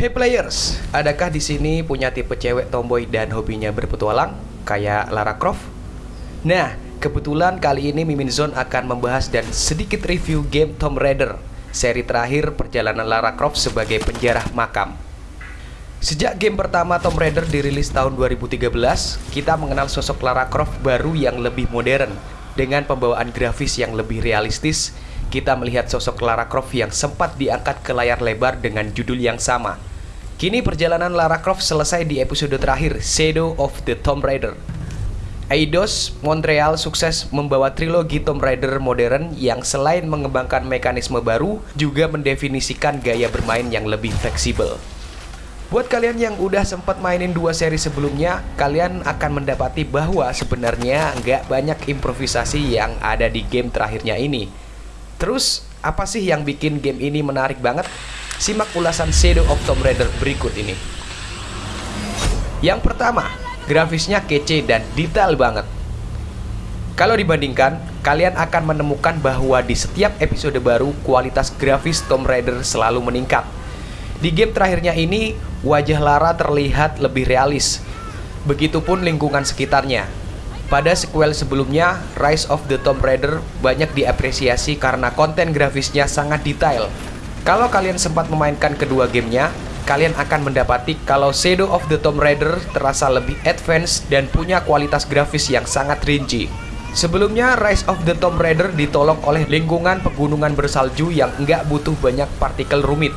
Hey players, adakah di sini punya tipe cewek tomboy dan hobinya berpetualang kayak Lara Croft? Nah, kebetulan kali ini Mimin Zone akan membahas dan sedikit review game Tomb Raider, seri terakhir perjalanan Lara Croft sebagai penjarah makam. Sejak game pertama Tomb Raider dirilis tahun 2013, kita mengenal sosok Lara Croft baru yang lebih modern dengan pembawaan grafis yang lebih realistis. Kita melihat sosok Lara Croft yang sempat diangkat ke layar lebar dengan judul yang sama, Kini perjalanan Lara Croft selesai di episode terakhir, Shadow of the Tomb Raider. Eidos Montreal sukses membawa trilogi Tomb Raider modern yang selain mengembangkan mekanisme baru, juga mendefinisikan gaya bermain yang lebih fleksibel. Buat kalian yang udah sempat mainin dua seri sebelumnya, kalian akan mendapati bahwa sebenarnya nggak banyak improvisasi yang ada di game terakhirnya ini. Terus, apa sih yang bikin game ini menarik banget? Simak ulasan Shadow of Tomb Raider berikut ini. Yang pertama, grafisnya kece dan detail banget. Kalau dibandingkan, kalian akan menemukan bahwa di setiap episode baru kualitas grafis Tomb Raider selalu meningkat. Di game terakhirnya ini, wajah Lara terlihat lebih realis. Begitupun lingkungan sekitarnya. Pada sequel sebelumnya, Rise of the Tomb Raider banyak diapresiasi karena konten grafisnya sangat detail kalau kalian sempat memainkan kedua gamenya, kalian akan mendapati kalau Shadow of the Tomb Raider terasa lebih advance dan punya kualitas grafis yang sangat rinci. Sebelumnya, Rise of the Tomb Raider ditolong oleh lingkungan pegunungan bersalju yang enggak butuh banyak partikel rumit.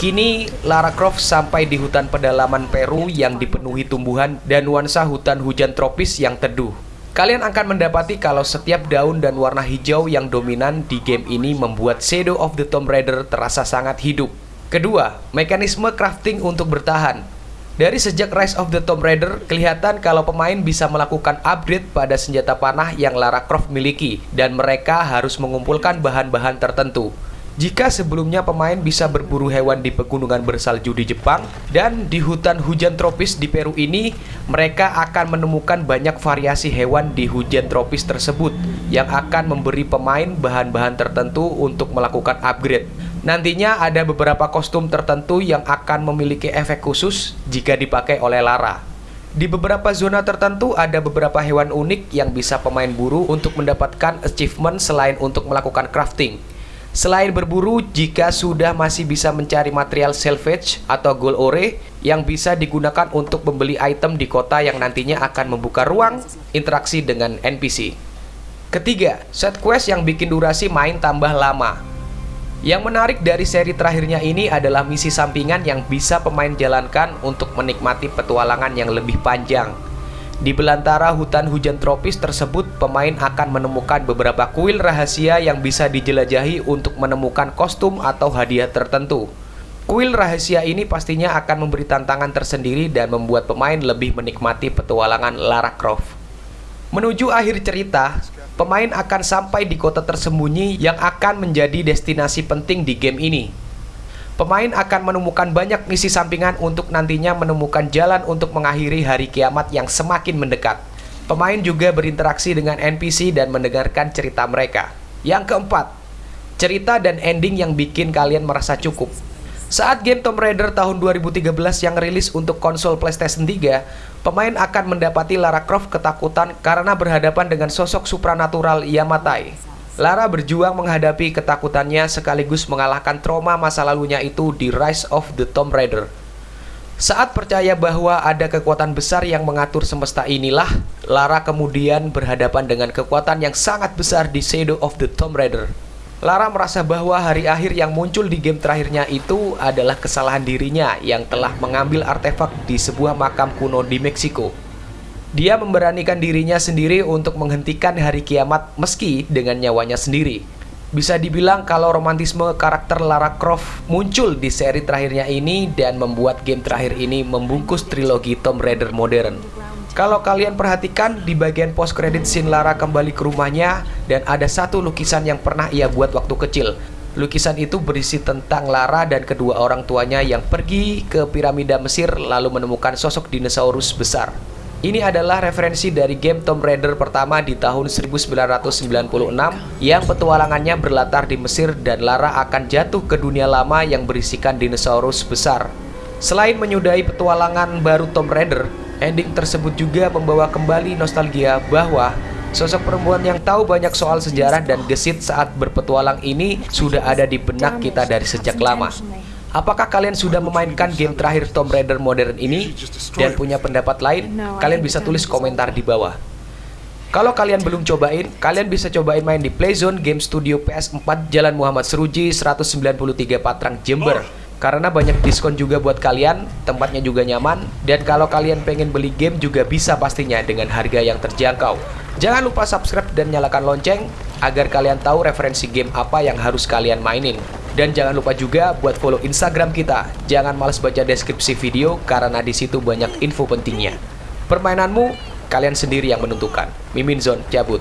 Kini, Lara Croft sampai di hutan pedalaman Peru yang dipenuhi tumbuhan dan nuansa hutan hujan tropis yang teduh. Kalian akan mendapati kalau setiap daun dan warna hijau yang dominan di game ini membuat Shadow of the Tomb Raider terasa sangat hidup. Kedua, mekanisme crafting untuk bertahan. Dari sejak Rise of the Tomb Raider, kelihatan kalau pemain bisa melakukan upgrade pada senjata panah yang Lara Croft miliki, dan mereka harus mengumpulkan bahan-bahan tertentu. Jika sebelumnya pemain bisa berburu hewan di pegunungan bersalju di Jepang dan di hutan hujan tropis di Peru ini, mereka akan menemukan banyak variasi hewan di hujan tropis tersebut yang akan memberi pemain bahan-bahan tertentu untuk melakukan upgrade. Nantinya ada beberapa kostum tertentu yang akan memiliki efek khusus jika dipakai oleh Lara. Di beberapa zona tertentu ada beberapa hewan unik yang bisa pemain buru untuk mendapatkan achievement selain untuk melakukan crafting. Selain berburu, jika sudah masih bisa mencari material salvage atau gold ore yang bisa digunakan untuk membeli item di kota yang nantinya akan membuka ruang interaksi dengan NPC. Ketiga, set quest yang bikin durasi main tambah lama. Yang menarik dari seri terakhirnya ini adalah misi sampingan yang bisa pemain jalankan untuk menikmati petualangan yang lebih panjang. Di belantara hutan hujan tropis tersebut, pemain akan menemukan beberapa kuil rahasia yang bisa dijelajahi untuk menemukan kostum atau hadiah tertentu. Kuil rahasia ini pastinya akan memberi tantangan tersendiri dan membuat pemain lebih menikmati petualangan Lara Croft. Menuju akhir cerita, pemain akan sampai di kota tersembunyi yang akan menjadi destinasi penting di game ini. Pemain akan menemukan banyak misi sampingan untuk nantinya menemukan jalan untuk mengakhiri hari kiamat yang semakin mendekat. Pemain juga berinteraksi dengan NPC dan mendengarkan cerita mereka. Yang keempat, cerita dan ending yang bikin kalian merasa cukup. Saat game Tomb Raider tahun 2013 yang rilis untuk konsol PlayStation 3, pemain akan mendapati Lara Croft ketakutan karena berhadapan dengan sosok supranatural Yamatai. Lara berjuang menghadapi ketakutannya sekaligus mengalahkan trauma masa lalunya itu di Rise of the Tomb Raider. Saat percaya bahwa ada kekuatan besar yang mengatur semesta inilah, Lara kemudian berhadapan dengan kekuatan yang sangat besar di Shadow of the Tomb Raider. Lara merasa bahwa hari akhir yang muncul di game terakhirnya itu adalah kesalahan dirinya yang telah mengambil artefak di sebuah makam kuno di Meksiko. Dia memberanikan dirinya sendiri untuk menghentikan hari kiamat meski dengan nyawanya sendiri. Bisa dibilang kalau romantisme karakter Lara Croft muncul di seri terakhirnya ini dan membuat game terakhir ini membungkus trilogi Tomb Raider modern. Kalau kalian perhatikan di bagian post credit scene Lara kembali ke rumahnya dan ada satu lukisan yang pernah ia buat waktu kecil. Lukisan itu berisi tentang Lara dan kedua orang tuanya yang pergi ke piramida Mesir lalu menemukan sosok dinosaurus besar. Ini adalah referensi dari game Tomb Raider pertama di tahun 1996 yang petualangannya berlatar di Mesir dan Lara akan jatuh ke dunia lama yang berisikan dinosaurus besar. Selain menyudahi petualangan baru Tomb Raider, ending tersebut juga membawa kembali nostalgia bahwa sosok perempuan yang tahu banyak soal sejarah dan gesit saat berpetualang ini sudah ada di benak kita dari sejak lama. Apakah kalian sudah memainkan game terakhir Tomb Raider modern ini dan punya pendapat lain? Kalian bisa tulis komentar di bawah. Kalau kalian belum cobain, kalian bisa cobain main di Playzone Game Studio PS4 Jalan Muhammad Seruji 193 Patrang Jember. Karena banyak diskon juga buat kalian, tempatnya juga nyaman, dan kalau kalian pengen beli game juga bisa pastinya dengan harga yang terjangkau. Jangan lupa subscribe dan nyalakan lonceng agar kalian tahu referensi game apa yang harus kalian mainin. Dan jangan lupa juga buat follow Instagram kita. Jangan males baca deskripsi video karena di situ banyak info pentingnya. Permainanmu kalian sendiri yang menentukan. Mimin Zone cabut.